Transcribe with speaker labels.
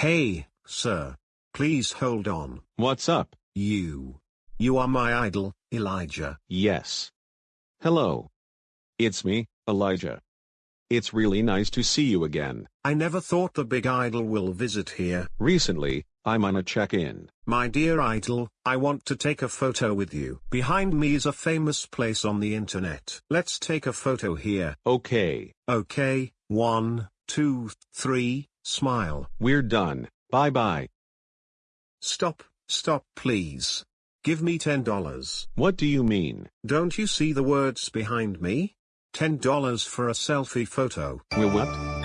Speaker 1: Hey, sir. Please hold on.
Speaker 2: What's up?
Speaker 1: You. You are my idol, Elijah.
Speaker 2: Yes. Hello. It's me, Elijah. It's really nice to see you again.
Speaker 1: I never thought the big idol will visit here.
Speaker 2: Recently, I'm on a check-in.
Speaker 1: My dear idol, I want to take a photo with you. Behind me is a famous place on the internet. Let's take a photo here.
Speaker 2: Okay.
Speaker 1: Okay, one, two, three, smile.
Speaker 2: We're done. Bye-bye.
Speaker 1: Stop, stop please. Give me $10.
Speaker 2: What do you mean?
Speaker 1: Don't you see the words behind me? $10 for a selfie photo.
Speaker 2: Will what?